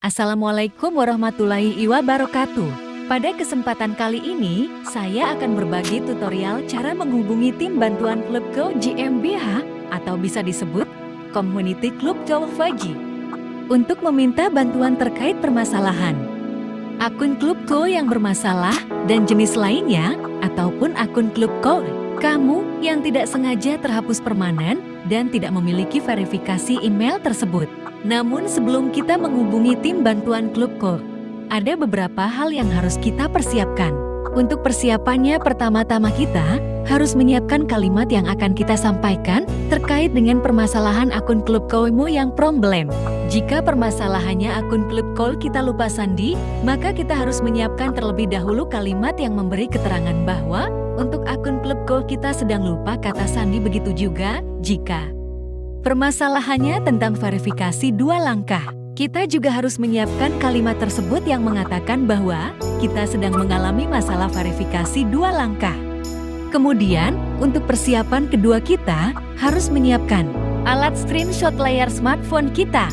Assalamualaikum warahmatullahi wabarakatuh. Pada kesempatan kali ini, saya akan berbagi tutorial cara menghubungi tim bantuan Klub Go GmbH atau bisa disebut Community Club Go untuk meminta bantuan terkait permasalahan. Akun Klub Go yang bermasalah dan jenis lainnya ataupun akun Klub Go kamu yang tidak sengaja terhapus permanen dan tidak memiliki verifikasi email tersebut. Namun sebelum kita menghubungi tim bantuan Klub Go, ada beberapa hal yang harus kita persiapkan. Untuk persiapannya pertama-tama kita harus menyiapkan kalimat yang akan kita sampaikan terkait dengan permasalahan akun klub Koimo yang problem. Jika permasalahannya akun klub call kita lupa sandi, maka kita harus menyiapkan terlebih dahulu kalimat yang memberi keterangan bahwa untuk akun klub call kita sedang lupa kata sandi begitu juga jika permasalahannya tentang verifikasi dua langkah. Kita juga harus menyiapkan kalimat tersebut yang mengatakan bahwa kita sedang mengalami masalah verifikasi dua langkah. Kemudian, untuk persiapan kedua kita harus menyiapkan alat screenshot layar smartphone kita.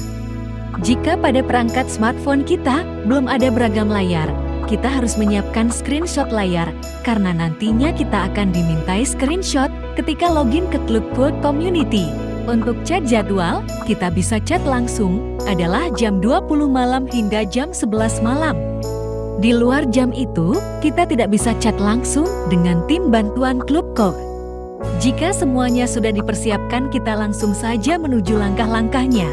Jika pada perangkat smartphone kita belum ada beragam layar, kita harus menyiapkan screenshot layar karena nantinya kita akan dimintai screenshot ketika login ke Klub Community. Untuk chat jadwal, kita bisa chat langsung adalah jam 20 malam hingga jam 11 malam. Di luar jam itu, kita tidak bisa chat langsung dengan tim bantuan Klub Kok. Jika semuanya sudah dipersiapkan, kita langsung saja menuju langkah-langkahnya.